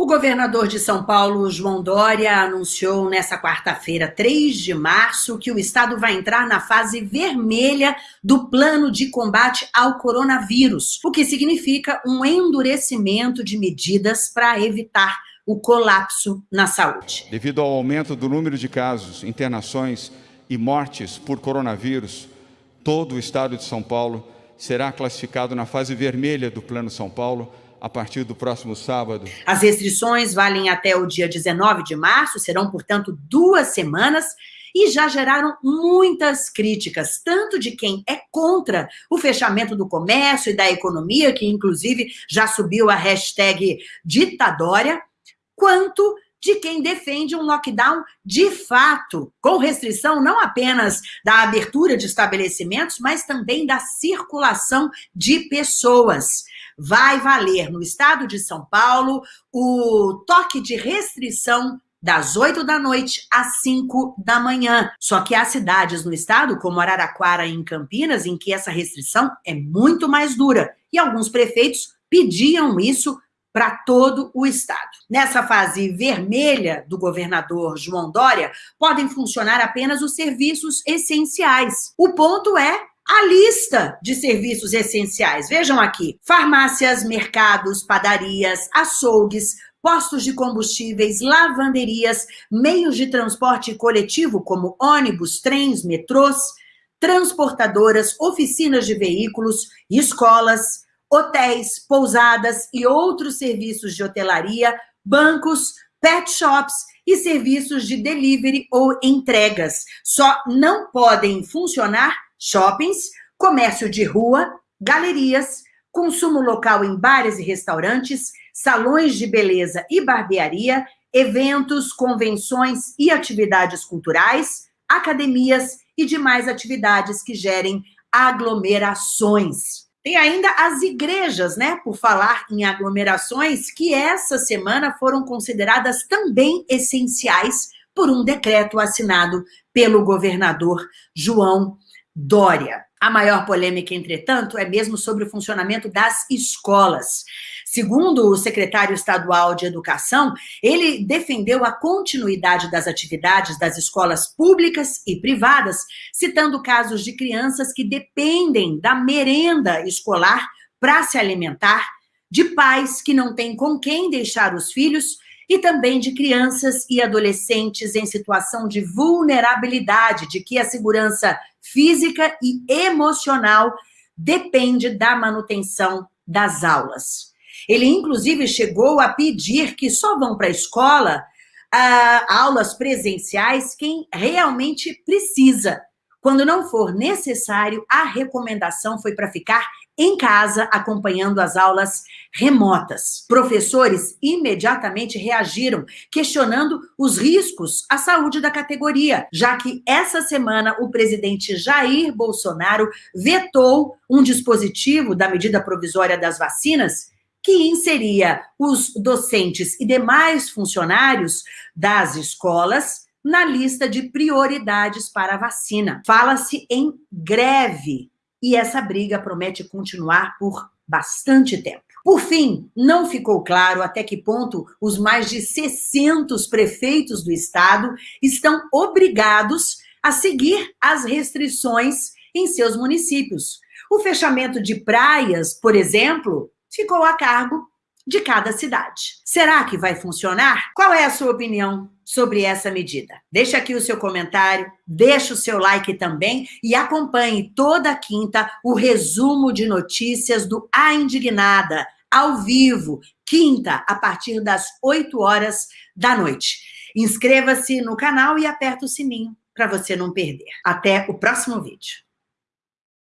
O governador de São Paulo, João Dória, anunciou nesta quarta-feira, 3 de março, que o estado vai entrar na fase vermelha do plano de combate ao coronavírus, o que significa um endurecimento de medidas para evitar o colapso na saúde. Devido ao aumento do número de casos, internações e mortes por coronavírus, todo o estado de São Paulo será classificado na fase vermelha do Plano São Paulo, a partir do próximo sábado. As restrições valem até o dia 19 de março, serão, portanto, duas semanas, e já geraram muitas críticas, tanto de quem é contra o fechamento do comércio e da economia, que inclusive já subiu a hashtag ditadória, quanto de quem defende um lockdown de fato, com restrição não apenas da abertura de estabelecimentos, mas também da circulação de pessoas vai valer no estado de São Paulo o toque de restrição das 8 da noite às 5 da manhã. Só que há cidades no estado, como Araraquara e em Campinas, em que essa restrição é muito mais dura. E alguns prefeitos pediam isso para todo o estado. Nessa fase vermelha do governador João Dória, podem funcionar apenas os serviços essenciais. O ponto é a lista de serviços essenciais. Vejam aqui: farmácias, mercados, padarias, açougues, postos de combustíveis, lavanderias, meios de transporte coletivo como ônibus, trens, metrôs, transportadoras, oficinas de veículos, escolas, hotéis, pousadas e outros serviços de hotelaria, bancos, pet shops e serviços de delivery ou entregas. Só não podem funcionar shoppings, comércio de rua, galerias, consumo local em bares e restaurantes, salões de beleza e barbearia, eventos, convenções e atividades culturais, academias e demais atividades que gerem aglomerações. Tem ainda as igrejas, né? Por falar em aglomerações, que essa semana foram consideradas também essenciais por um decreto assinado pelo governador João Dória. A maior polêmica, entretanto, é mesmo sobre o funcionamento das escolas. Segundo o secretário estadual de Educação, ele defendeu a continuidade das atividades das escolas públicas e privadas, citando casos de crianças que dependem da merenda escolar para se alimentar, de pais que não têm com quem deixar os filhos e também de crianças e adolescentes em situação de vulnerabilidade, de que a segurança física e emocional depende da manutenção das aulas. Ele, inclusive, chegou a pedir que só vão para a escola uh, aulas presenciais quem realmente precisa. Quando não for necessário, a recomendação foi para ficar em casa, acompanhando as aulas remotas. Professores imediatamente reagiram, questionando os riscos à saúde da categoria, já que essa semana o presidente Jair Bolsonaro vetou um dispositivo da medida provisória das vacinas que inseria os docentes e demais funcionários das escolas na lista de prioridades para a vacina. Fala-se em greve e essa briga promete continuar por bastante tempo. Por fim, não ficou claro até que ponto os mais de 600 prefeitos do estado estão obrigados a seguir as restrições em seus municípios. O fechamento de praias, por exemplo, ficou a cargo de cada cidade. Será que vai funcionar? Qual é a sua opinião sobre essa medida? Deixa aqui o seu comentário, deixa o seu like também e acompanhe toda quinta o resumo de notícias do A Indignada, ao vivo, quinta, a partir das 8 horas da noite. Inscreva-se no canal e aperta o sininho para você não perder. Até o próximo vídeo.